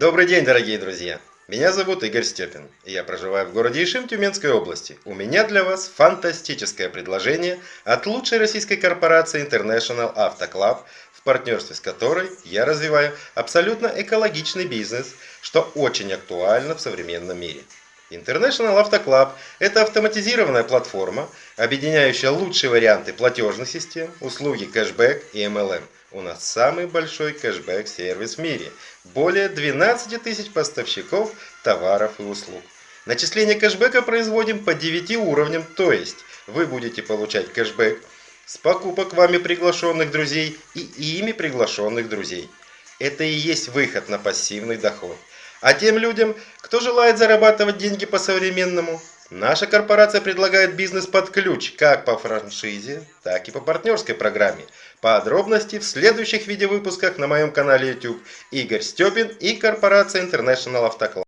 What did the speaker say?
Добрый день, дорогие друзья! Меня зовут Игорь Степин, и я проживаю в городе Ишим Тюменской области. У меня для вас фантастическое предложение от лучшей российской корпорации International Auto Club, в партнерстве с которой я развиваю абсолютно экологичный бизнес, что очень актуально в современном мире. International Auto Club – это автоматизированная платформа, объединяющая лучшие варианты платежных систем, услуги кэшбэк и MLM. У нас самый большой кэшбэк-сервис в мире. Более 12 тысяч поставщиков товаров и услуг. Начисление кэшбэка производим по 9 уровням, то есть вы будете получать кэшбэк с покупок вами приглашенных друзей и ими приглашенных друзей. Это и есть выход на пассивный доход. А тем людям, кто желает зарабатывать деньги по-современному, наша корпорация предлагает бизнес под ключ как по франшизе, так и по партнерской программе. Подробности в следующих видеовыпусках на моем канале YouTube Игорь Степин и корпорация International Автокласс.